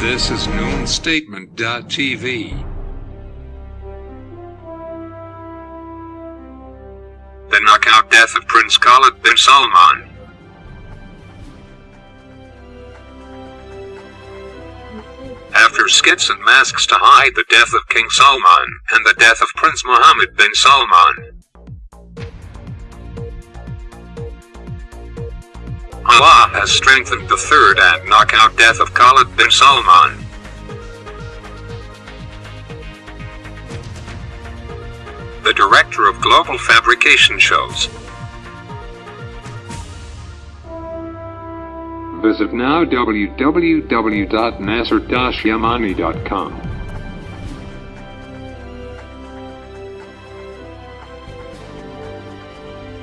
This is noonstatement.tv. The knockout death of Prince Khalid bin Salman. After skits and masks to hide the death of King Salman and the death of Prince Mohammed bin Salman. Allah has strengthened the third and knockout death of Khalid bin Salman. The director of global fabrication shows. Visit now www.nasser-yamani.com.